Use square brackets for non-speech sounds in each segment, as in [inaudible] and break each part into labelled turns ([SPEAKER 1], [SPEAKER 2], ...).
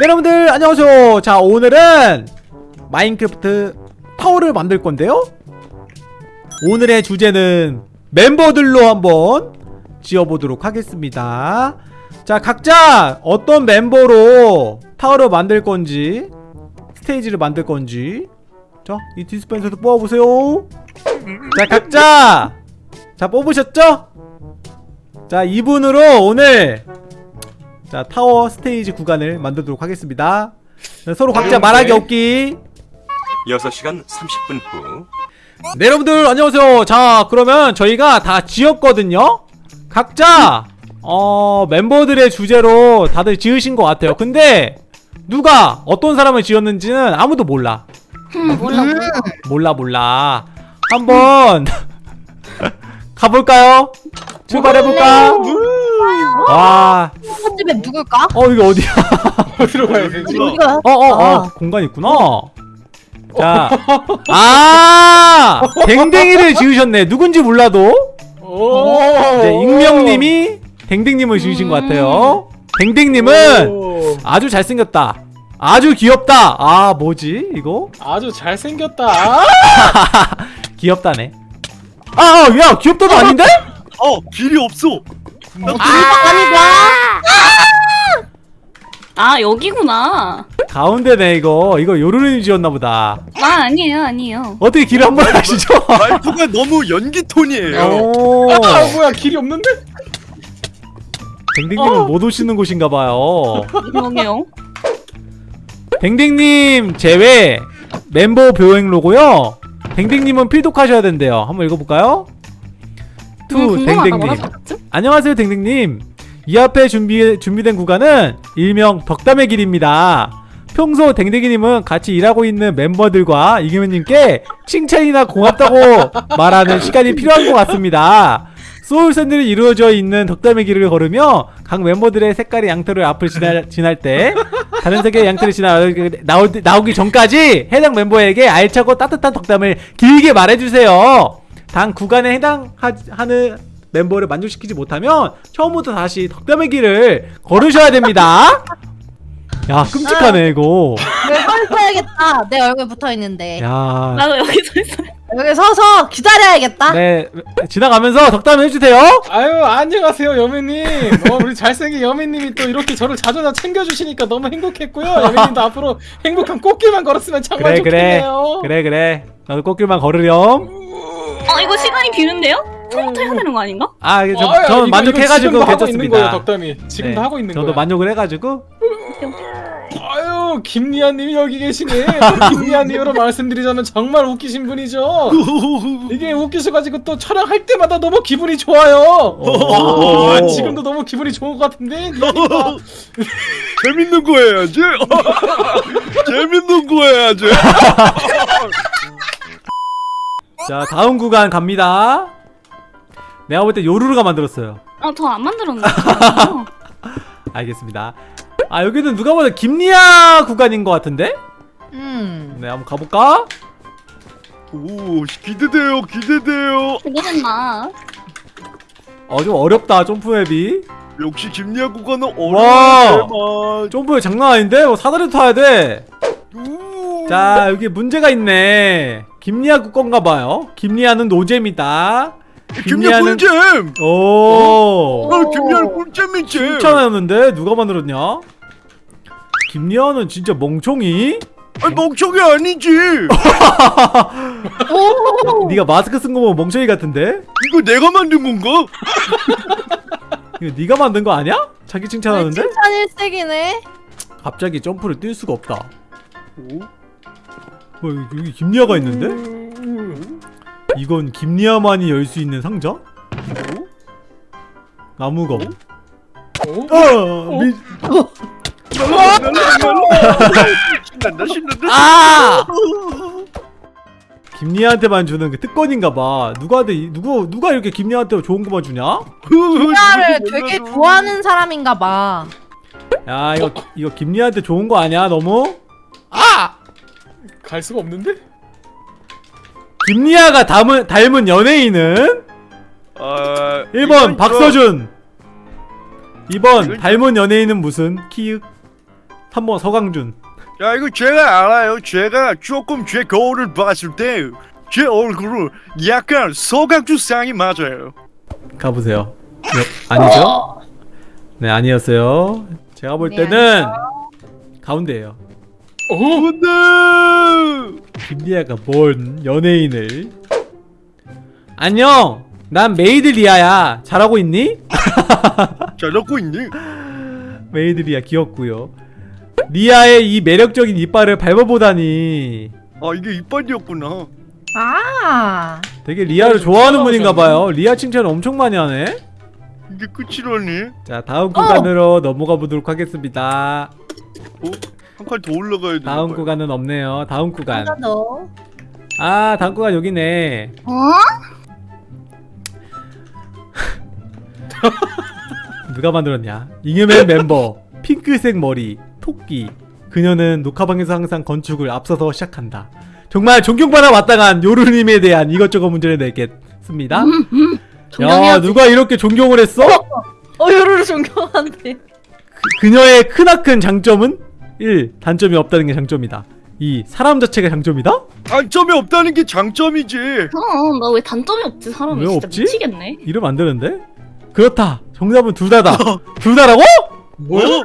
[SPEAKER 1] 네, 여러분들 안녕하세요. 자 오늘은 마인크래프트 타워를 만들 건데요. 오늘의 주제는 멤버들로 한번 지어보도록 하겠습니다. 자 각자 어떤 멤버로 타워를 만들 건지 스테이지를 만들 건지. 자이 디스펜서도 뽑아보세요. 자 각자. 자 뽑으셨죠? 자 이분으로 오늘 자 타워 스테이지 구간을 만들도록 하겠습니다. 자, 서로 각자 말하기 없기.
[SPEAKER 2] 6시간 30분 후.
[SPEAKER 1] 네 여러분들 안녕하세요. 자 그러면 저희가 다 지었거든요? 각자 어 멤버들의 주제로 다들 지으신 것 같아요. 근데 누가 어떤 사람을 지었는지는 아무도 몰라.
[SPEAKER 3] 몰라 몰라.
[SPEAKER 1] 몰라 몰라. 한번 [laughs] 가볼까요? 출발해볼까? 와,
[SPEAKER 3] 첫 집에 누굴까?
[SPEAKER 1] 어 이게 어디야? [laughs]
[SPEAKER 4] 어디로 가야 되지?
[SPEAKER 3] 우리가
[SPEAKER 1] 어, 어, 어,
[SPEAKER 3] 아.
[SPEAKER 1] 공간 있구나. 자, 아, 댕댕이를 지으셨네. 누군지 몰라도
[SPEAKER 4] 오.
[SPEAKER 1] 네, 익명님이 댕댕님을 지으신 것 같아요. 댕댕님은
[SPEAKER 4] 오.
[SPEAKER 1] 아주 잘생겼다. 아주 귀엽다. 아, 뭐지 이거?
[SPEAKER 4] 아주 잘생겼다. [laughs]
[SPEAKER 1] 귀엽다네. 아, 아, 야, 귀엽다도 아닌데?
[SPEAKER 2] 어 길이 없어
[SPEAKER 5] 아 여기구나.
[SPEAKER 1] 가운데네 이거. 이거 요루루님 지었나 보다.
[SPEAKER 5] 아 아니에요 아니에요.
[SPEAKER 1] 어떻게 길을 한번 하시죠?
[SPEAKER 2] 말투가 너무 연기 톤이에요
[SPEAKER 1] 오.
[SPEAKER 4] 아 뭐야 길이 없는데?
[SPEAKER 1] 댕댕님은 못 오시는 곳인가 봐요.
[SPEAKER 5] 여기요.
[SPEAKER 1] 댕댕님 제외 멤버 보행 로고요. 댕댕님은 필독하셔야 된대요. 한번 읽어볼까요? 투
[SPEAKER 5] 음,
[SPEAKER 1] 댕댕님. 안녕하세요 댕댕님. 이 앞에 준비 준비된 구간은 일명 덕담의 길입니다. 평소 댕댕이님은 같이 일하고 있는 멤버들과 이기면님께 칭찬이나 고맙다고 [laughs] 말하는 시간이 필요한 것 같습니다. 소울샌들이 이루어져 있는 덕담의 길을 걸으며 각 멤버들의 색깔의 양털을 앞을 지날, 지날 때 다른 색의 양털이 지나 나오기 전까지 해당 멤버에게 알차고 따뜻한 덕담을 길게 말해주세요. 단 구간에 해당하는 멤버를 만족시키지 못하면 처음부터 다시 덕담의 길을 걸으셔야 됩니다. [laughs] 야 끔찍하네 이거.
[SPEAKER 3] 내가 서야겠다. 내 얼굴 붙어 있는데
[SPEAKER 1] 야.
[SPEAKER 5] 나도 여기 서 있어요.
[SPEAKER 3] 여기 서서 기다려야겠다.
[SPEAKER 1] 네 지나가면서 덕담 해주세요.
[SPEAKER 4] 아유 안녕하세요 여매님. 어 우리 잘생긴 여매님이 또 이렇게 저를 자주 다 챙겨주시니까 너무 행복했고요. 여매님도 앞으로 행복한 꽃길만 걸었으면 정말
[SPEAKER 1] 그래 그래
[SPEAKER 4] 좋겠네요.
[SPEAKER 1] 그래 그래. 나도 꽃길만 걸으렴.
[SPEAKER 5] 비는데요? 처음부터 해야 되는 거 아닌가?
[SPEAKER 1] 아, 저,
[SPEAKER 4] 아, 야,
[SPEAKER 1] 저는
[SPEAKER 4] 이거-
[SPEAKER 1] 만족해가지고
[SPEAKER 4] 있는 거예요,
[SPEAKER 1] 괜찮습니다.
[SPEAKER 4] 덕담이. 지금도
[SPEAKER 1] 네,
[SPEAKER 4] 하고 있는
[SPEAKER 1] 저도
[SPEAKER 4] 거예요.
[SPEAKER 1] 만족을 해가지고
[SPEAKER 4] 아유 김리아님이 여기 계시네. 김리아님으로 [laughs] 말씀드리자면 정말 웃기신 분이죠. 이게 웃기셔가지고 또 촬영할 때마다 너무 기분이 좋아요.
[SPEAKER 1] 오.
[SPEAKER 4] 아, 지금도 너무 기분이 좋은 것 같은데.
[SPEAKER 2] 재밌는 거 해야지 [laughs] 재밌는 거 해야지 [laughs]
[SPEAKER 1] 자 다음 구간 갑니다. 내가 볼 때 요루루가 만들었어요.
[SPEAKER 5] 아저 안 만들었는데. [laughs]
[SPEAKER 1] 알겠습니다. 아 여기는 누가 봐도 김리아 구간인 것 같은데?
[SPEAKER 3] 음.
[SPEAKER 1] 네 한번 가볼까?
[SPEAKER 2] 오 기대돼요 기대돼요
[SPEAKER 5] 기대된다.
[SPEAKER 1] 어좀 어렵다 jump map이.
[SPEAKER 2] 역시 김리아 구간은
[SPEAKER 1] 와.
[SPEAKER 2] 어려워요
[SPEAKER 1] jump map 장난 아닌데? 뭐 사다리 타야 돼. 자 여기 문제가 있네. 김리아 국건가 봐요. 김리아는 노잼이다.
[SPEAKER 2] 김리아
[SPEAKER 1] 김리아는-
[SPEAKER 2] 꿀잼
[SPEAKER 1] 오.
[SPEAKER 2] 아 김리아 꿀잼이지
[SPEAKER 1] 칭찬하였는데 누가 만들었냐? 김리아는 진짜 멍청이?
[SPEAKER 2] 아니 멍청이 아니지 [laughs]
[SPEAKER 3] 오.
[SPEAKER 1] 네가 마스크 쓴 거 보면 멍청이 같은데?
[SPEAKER 2] 이거 내가 만든 건가? [laughs]
[SPEAKER 1] 이거 네가 만든 거 아니야? 자기 칭찬하는데?
[SPEAKER 3] 칭찬 일색이네.
[SPEAKER 1] 갑자기 점프를 뛸 수가 없다. 어, 여기, 여기 김리아가 있는데? 이건 김리아만이 열 수 있는 상자? 나무검.
[SPEAKER 4] 어?
[SPEAKER 1] 어, 미...
[SPEAKER 2] 신난다 신난다
[SPEAKER 1] 아! 김리아한테만 주는 그 특권인가봐. 누가한테 이- 누구 누가 이렇게 김리아한테 좋은 거만 주냐?
[SPEAKER 3] 김리아를 [laughs] 되게 좋아하는 사람인가 봐.
[SPEAKER 1] 야 이거 이거 김리아한테 좋은 거 아니야 너무? 아!
[SPEAKER 4] 갈 수가 없는데?
[SPEAKER 1] 김리아가 닮은 닮은 연예인은?
[SPEAKER 2] 아
[SPEAKER 1] 1번 박서준. 2번
[SPEAKER 2] 이건
[SPEAKER 1] 닮은 연예인은 무슨? 키읔 3번 서강준.
[SPEAKER 2] 야 이거 제가 알아요. 제가 조금 제 거울을 봤을 때 제 얼굴은 약간 서강주 쌍이 맞아요.
[SPEAKER 1] 가보세요. 네, 아니죠? 네 아니었어요. 제가 볼
[SPEAKER 3] 네,
[SPEAKER 1] 때는 가운데예요
[SPEAKER 4] 어?
[SPEAKER 2] 근데
[SPEAKER 1] 김리아가 뭔 연예인을 안녕 난 메이드 리아야 잘하고 있니? [laughs]
[SPEAKER 2] 잘하고 있니?
[SPEAKER 1] 메이드 리아 귀엽고요 리아의 이 매력적인 이빨을 밟아보다니
[SPEAKER 2] 아 이게 이빨이었구나.
[SPEAKER 3] 아
[SPEAKER 1] 되게 리아를 좋아하는 분인가봐요 리아 칭찬 엄청 많이 하네
[SPEAKER 2] 이게 끝이라니?
[SPEAKER 1] 자 다음 구간으로 넘어가 보도록 하겠습니다
[SPEAKER 2] 어? 한 칸 더 올라가야 돼.
[SPEAKER 1] 다음 구간은 없네요. 다음 구간.
[SPEAKER 3] 하나 더.
[SPEAKER 1] 아 다음 구간 여기네.
[SPEAKER 5] 어? [laughs]
[SPEAKER 1] 누가 만들었냐? 잉여맨 멤버 핑크색 머리 토끼. 그녀는 녹화방에서 항상 건축을 앞서서 시작한다. 정말 존경받아 마땅한 요루님에 대한 이것저것 문제를 내겠습니다. [laughs] 야. 누가 이렇게 존경을 했어?
[SPEAKER 3] 어 요루루 존경한데.
[SPEAKER 1] 그녀의 크나큰 장점은 1. 단점이 없다는 게 장점이다 2. 사람 자체가 장점이다?
[SPEAKER 2] 단점이 없다는 게 장점이지.
[SPEAKER 5] 그럼 나 왜 단점이 없지 사람이
[SPEAKER 1] 왜
[SPEAKER 5] 진짜
[SPEAKER 1] 없지?
[SPEAKER 5] 미치겠네.
[SPEAKER 1] 이러면 안 되는데? 그렇다 정답은 둘 다다 [laughs] 둘 다라고?
[SPEAKER 2] 뭐야?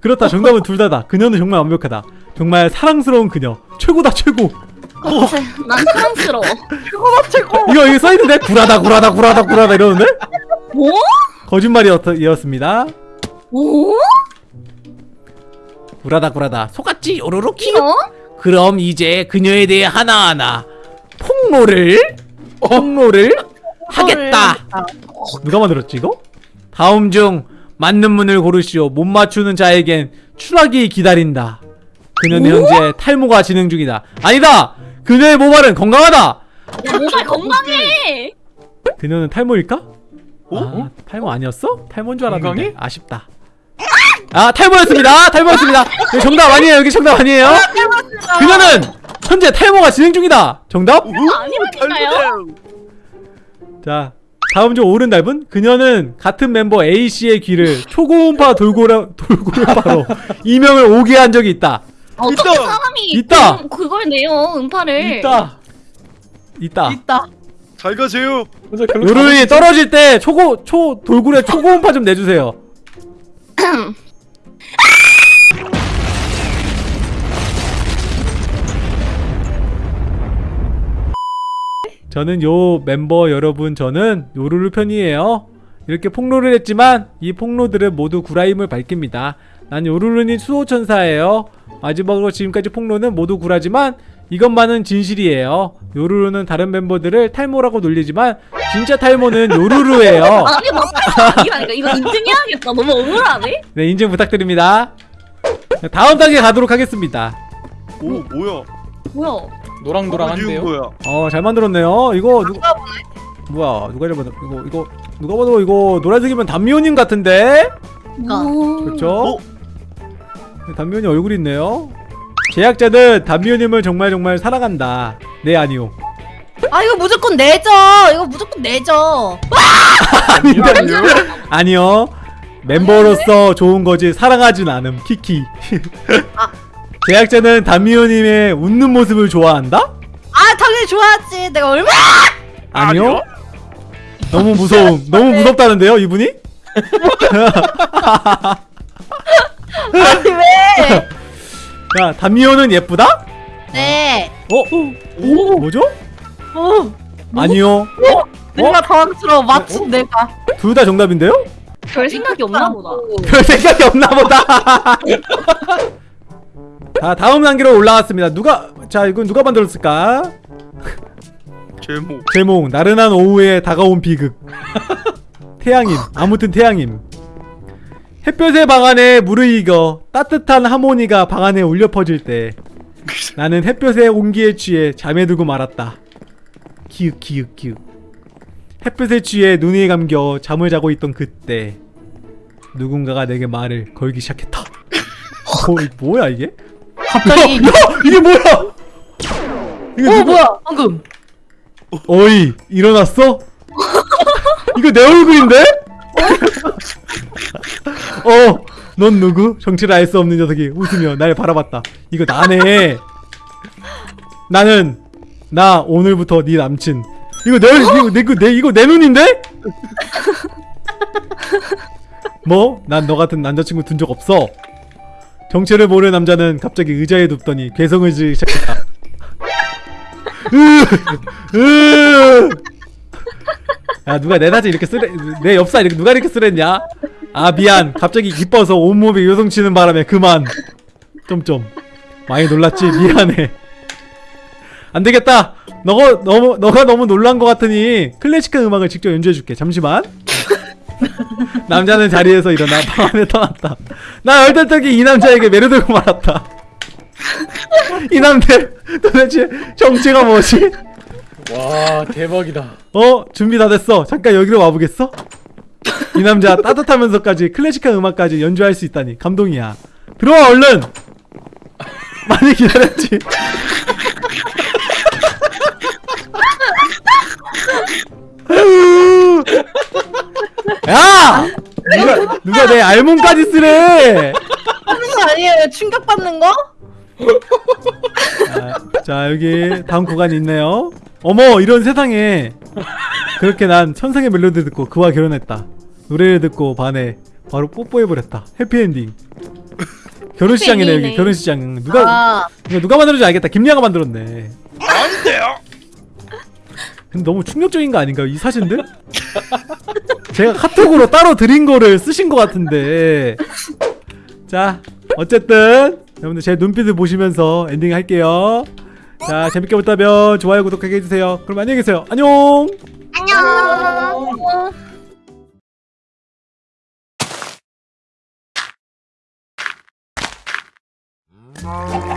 [SPEAKER 1] 그렇다 정답은 둘 다다 그녀는 정말 완벽하다 정말 사랑스러운 그녀 최고다 최고
[SPEAKER 5] 그치, 난 사랑스러워.
[SPEAKER 3] 최고다 최고
[SPEAKER 1] 이거 이거 써있는데 구라다 구라다 구라다 구라다 이러는데?
[SPEAKER 5] 뭐?
[SPEAKER 1] 거짓말이었습니다
[SPEAKER 5] 뭐?
[SPEAKER 1] 구라다 구라다 속았지 오로로 키
[SPEAKER 5] 어?
[SPEAKER 1] 그럼 이제 그녀에 대해 하나하나 폭로를 폭로를 하겠다 누가 만들었지 이거? 다음 중 맞는 문을 고르시오 못 맞추는 자에겐 추락이 기다린다 그녀는 현재 탈모가 진행 중이다 아니다 그녀의 모발은 건강하다
[SPEAKER 5] 야 모발 건강해.
[SPEAKER 1] 그녀는 탈모일까?
[SPEAKER 2] 어?
[SPEAKER 1] 아, 탈모 아니었어? 탈모인 줄 알았는데
[SPEAKER 4] 건강해?
[SPEAKER 1] 아쉽다 아 탈모였습니다 탈모였습니다 여기 정답 아니에요 여기 정답 아니에요 그녀는 현재 탈모가 진행 중이다 정답?
[SPEAKER 5] 아니라니까요.
[SPEAKER 1] 자 다음 중 옳은 답은 그녀는 같은 멤버 A씨의 귀를 초고음파 돌고래, 돌고래파로 [laughs] 이명을 오게 한 적이 있다
[SPEAKER 5] 어떻게
[SPEAKER 2] 있다.
[SPEAKER 5] 사람이
[SPEAKER 1] 있다.
[SPEAKER 5] 그, 그걸 내요 음파를.
[SPEAKER 1] 있다 있다
[SPEAKER 3] 있다
[SPEAKER 2] 잘 가세요.
[SPEAKER 1] 요른이 떨어질 때 초고 초 돌고래 초고음파 좀 내주세요 [clears throat] 저는 요 멤버 여러분 저는 요루루 편이에요 이렇게 폭로를 했지만 이 폭로들은 모두 구라임을 밝힙니다 난 요루루는 수호천사예요 마지막으로 지금까지 폭로는 모두 구라지만 이것만은 진실이에요 요루루는 다른 멤버들을 탈모라고 놀리지만 진짜 탈모는 요루루예요 [laughs]
[SPEAKER 5] 아니 맞다. 이거 이거 인증해야겠다. 너무 억울하네.
[SPEAKER 1] 네 인증 부탁드립니다 다음 단계 가도록 하겠습니다
[SPEAKER 2] 오 뭐야?
[SPEAKER 5] 뭐야?
[SPEAKER 4] 노랑노랑한데요.
[SPEAKER 1] 어 잘 만들었네요. 이거 누 뭐야 누가 잘 만들 이거 이거 누가 봐도 이거 노란색이면 담미호님 같은데?
[SPEAKER 5] 오.
[SPEAKER 1] 그렇죠? 담미호님 얼굴이 있네요. 제작자는 담미호님을 정말 정말 사랑한다. 네 아니요.
[SPEAKER 3] 아 이거 무조건 내죠. 이거 무조건 내죠.
[SPEAKER 2] 아니요.
[SPEAKER 1] 아니요. 멤버로서 좋은 거지 사랑하진 않음. 키키 제작자는 담미호님의 웃는 모습을 좋아한다?
[SPEAKER 3] 아 당연히 좋아하지 내가 얼마나
[SPEAKER 1] 아니요 너무 무서움 [laughs] 너무 무섭다는데요 이분이? [laughs]
[SPEAKER 3] 아니 왜 [laughs]
[SPEAKER 1] 야 담미호는 예쁘다?
[SPEAKER 3] 네.
[SPEAKER 1] 어? 오? 뭐죠?
[SPEAKER 3] 오,
[SPEAKER 1] 아니요
[SPEAKER 3] 내가 당황스러워 맞춤 내가
[SPEAKER 1] 둘 다 정답인데요?
[SPEAKER 5] 별 생각이 없나 보다.
[SPEAKER 1] 별 생각이 없나 보다 자 다음 단계로 올라왔습니다. 누가 자 이건 누가 만들었을까? [laughs]
[SPEAKER 2] 제목.
[SPEAKER 1] 제목. 나른한 오후에 다가온 비극. [laughs] 태양임 아무튼 태양임 햇볕의 방 안에 무르익어 따뜻한 하모니가 방 안에 울려 퍼질 때 [laughs] 나는 햇볕의 온기에 취해 잠에 들고 말았다. 기윽 기윽 기윽. 햇볕에 취해 눈이 감겨 잠을 자고 있던 그때 누군가가 내게 말을 걸기 시작했다. 어, 이 뭐야 이게?
[SPEAKER 3] 갑자기
[SPEAKER 1] 야, 이게 뭐야? 이게
[SPEAKER 3] 어
[SPEAKER 1] 누구-
[SPEAKER 3] 뭐야 방금
[SPEAKER 1] 어이 일어났어? 이거 내 얼굴인데? 어 넌 누구? 정체를 알 수 없는 녀석이 웃으며 날 바라봤다. 이거 나네. 나는 나 오늘부터 네 남친. 이거 내 이거 내, 이거 내 이거 내 눈인데? 뭐? 난 너 같은 남자친구 둔 적 없어. 정체를 모르는 남자는 갑자기 의자에 눕더니 괴성을 지르기 시작했다. 야 누가 내 사진 이렇게 쓰레 내 엽사 이렇게 누가 이렇게 쓰랬냐? 아 미안. 갑자기 기뻐서 온몸이 요동치는 바람에 그만. 점점 많이 놀랐지? 미안해. 안 되겠다. 너가 너무 너가 너무 놀란 것 같으니 클래식한 음악을 직접 연주해줄게. 잠시만 [laughs] 남자는 자리에서 일어나 방 안에 떠났다 나 얼떨떨기 이 남자에게 매료되고 말았다 이 남자 도대체 정체가 뭐지?
[SPEAKER 4] 와 대박이다.
[SPEAKER 1] 어 준비 다 됐어 잠깐 여기로 와보겠어? 이 남자 따뜻하면서까지 클래식한 음악까지 연주할 수 있다니 감동이야 들어와 얼른 많이 기다렸지 [laughs] 야! 누가 누가 내 알몸까지 쓰래?
[SPEAKER 3] 하는 거 아니에요? 충격받는 거?
[SPEAKER 1] 아, 자 여기 다음 구간이 있네요. 어머 이런 세상에. 그렇게 난 천상의 멜로디 듣고 그와 결혼했다. 노래를 듣고 반해 바로 뽀뽀해버렸다. 해피엔딩. 결혼시장이네 여기. 결혼시장. 누가
[SPEAKER 3] 아,
[SPEAKER 1] 이거 누가 만들었는지 알겠다. 김리아가 만들었네.
[SPEAKER 2] 안 돼요.
[SPEAKER 1] 근데 너무 충격적인 거 아닌가요? 이 사진들? 제가 카톡으로 따로 드린 거를 쓰신 것 같은데. 자 어쨌든 여러분들 제 눈빛을 보시면서 엔딩 할게요. 자 재밌게 봤다면 좋아요 구독하게 해주세요. 그럼 안녕히 계세요. 안녕!
[SPEAKER 3] 안녕.
[SPEAKER 2] 아.